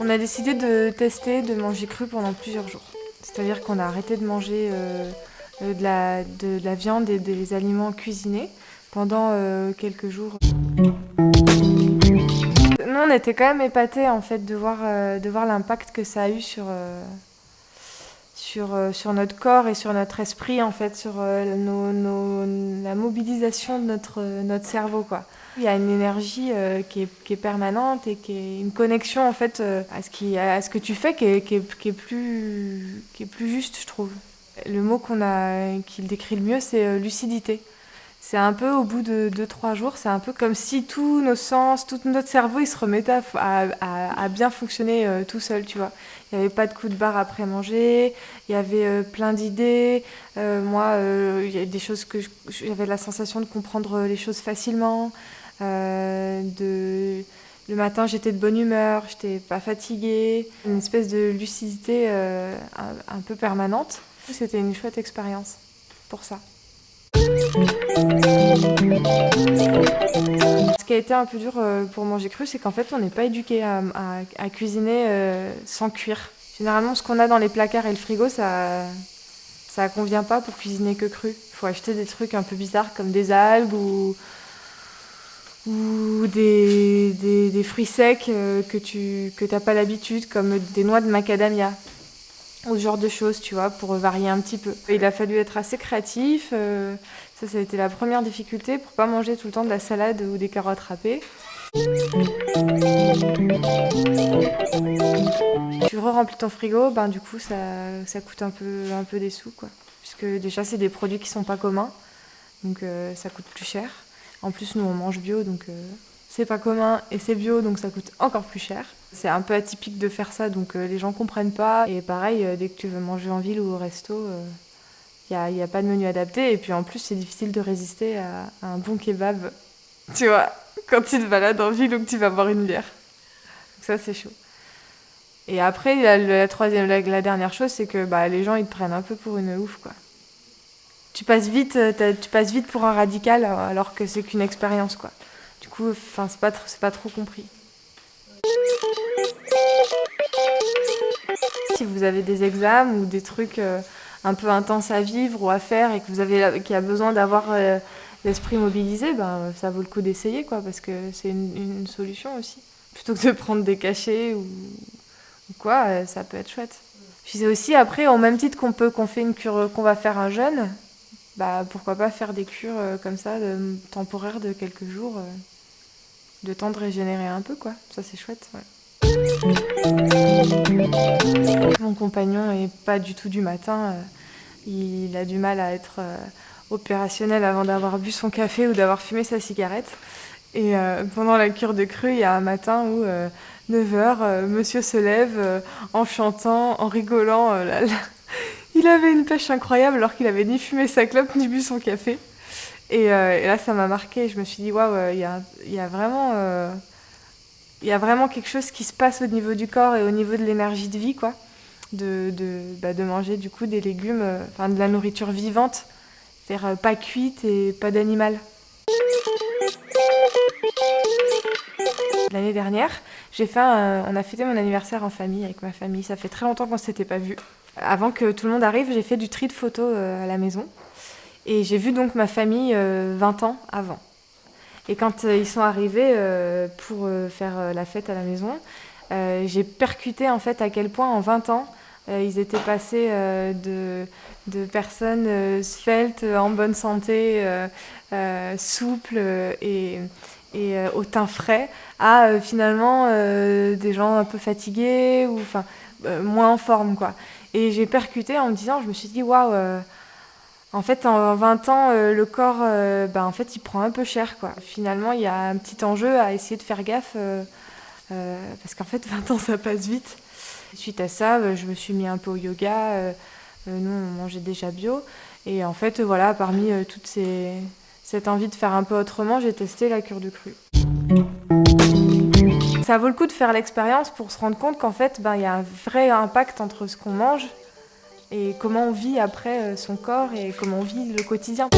On a décidé de tester de manger cru pendant plusieurs jours. C'est-à-dire qu'on a arrêté de manger euh, de, la, de, la, viande et des aliments cuisinés pendant euh, quelques jours. Nous, on était quand même épatés en fait euh, de voir l'impact que ça a eu sur, sur, sur notre corps et sur notre esprit, en fait, sur nos, la mobilisation de notre, notre cerveau. Quoi. Il y a une énergie qui, est, qui, est, permanente et qui est une connexion en fait à ce, qui, à ce que tu fais qui est, qui est, qui est, plus, qui est plus juste, je trouve. Le mot qu'on a, qui le décrit le mieux, c'est lucidité. C'est un peu au bout de 2-3 jours, c'est un peu comme si tous nos sens, tout notre cerveau, il se remettait à, à, bien fonctionner euh, tout seul, tu vois. Il n'y avait pas de coup de barre après manger, il y avait euh, plein d'idées. Euh, moi, il y a des choses que j'avais la sensation de comprendre les choses facilement. de, le matin, j'étais de bonne humeur, j'étais pas fatiguée. Une espèce de lucidité un peu permanente. C'était une chouette expérience pour ça. Ce qui a été un peu dur euh, pour manger cru, c'est qu'en fait, on n'est pas éduqué à, cuisiner euh, sans cuire. Généralement, ce qu'on a dans les placards et le frigo, ça, ça convient pas pour cuisiner que cru. Il faut acheter des trucs un peu bizarres comme des algues ou, des, fruits secs euh, que tu que pas l'habitude, comme des noix de macadamia ou ce genre de choses, tu vois, pour varier un petit peu. Il a fallu être assez créatif. Ça, ça a été la première difficulté pour pas manger tout le temps de la salade ou des carottes râpées. Tu re-remplis ton frigo, ben du coup ça, ça, coûte un peu, un peu des sous quoi. Puisque déjà c'est des produits qui sont pas communs, donc euh, ça coûte plus cher. En plus nous on mange bio donc euh, c'est pas commun et c'est bio donc ça coûte encore plus cher. C'est un peu atypique de faire ça donc euh, les gens comprennent pas. Et pareil, dès que tu veux manger en ville ou au resto, il n'y a, a, pas de menu adapté. Et puis en plus, c'est difficile de résister à, un bon kebab. Tu vois, quand tu te balades en ville ou que tu vas boire une bière. Donc ça, c'est chaud. Et après, la, troisième, la, dernière chose, c'est que bah, les gens, ils te prennent un peu pour une ouf, quoi. Tu passes vite, euh, tu passes vite pour un radical alors que c'est qu'une expérience, quoi. Du coup, enfin, c'est pas, pas trop compris. Si vous avez des examens ou des trucs euh, un peu intense à vivre ou à faire et que vous avez qui a besoin d'avoir euh, l'esprit mobilisé, ben, ça vaut le coup d'essayer quoi parce que c'est une, solution aussi. Plutôt que de prendre des cachets ou, quoi, euh, ça peut être chouette. Puis c'est aussi après, au même titre qu'on peut qu'on fait une cure, qu'on va faire un jeûne, bah pourquoi pas faire des cures euh, comme ça, de, temporaires de quelques jours, de temps de régénérer un peu quoi. Ça c'est chouette. Mon compagnon est pas du tout du matin. Il a du mal à être euh, opérationnel avant d'avoir bu son café ou d'avoir fumé sa cigarette. Et euh, pendant la cure de creux, il y a un matin où, 9h, euh, monsieur se lève en chantant, en rigolant. Il avait une pêche incroyable alors qu'il avait ni fumé sa clope ni bu son café. Et, là, ça m'a marqué. Je me suis dit, waouh, il y a, vraiment, il y a vraiment quelque chose qui se passe au niveau du corps et au niveau de l'énergie de vie, quoi de, de, bah, de, manger du coup des légumes, euh, enfin de la nourriture vivante, faire euh, pas cuite et pas d'animal. L'année dernière, j'ai fait on a fêté mon anniversaire en famille avec ma famille. Ça fait très longtemps qu'on s'était pas vu. Avant que tout le monde arrive, j'ai fait du tri de photos euh, à la maison. Et j'ai vu donc ma famille 20 ans avant. Et quand ils sont arrivés pour faire la fête à la maison, j'ai percuté en fait à quel point en 20 ans euh, ils étaient passés euh, de, personnes euh, sveltes, en bonne santé, souples et, et au teint frais, à finalement des gens un peu fatigués ou enfin moins en forme quoi. Et j'ai percuté en me disant, je me suis dit waouh. En fait, en 20 ans, le corps, ben, en fait, il prend un peu cher, quoi. Finalement, il y a un petit enjeu à essayer de faire gaffe, parce qu'en fait, 20 ans, ça passe vite. Suite à ça, euh, je me suis mis un peu au yoga. Euh, euh, nous, on mangeait déjà bio. Et en fait, voilà, parmi toutes ces, cette envie de faire un peu autrement, j'ai testé la cure de cru. Ça vaut le coup de faire l'expérience pour se rendre compte qu'en fait, ben, il y a un vrai impact entre ce qu'on mange et comment on vit après son corps et comment on vit le quotidien.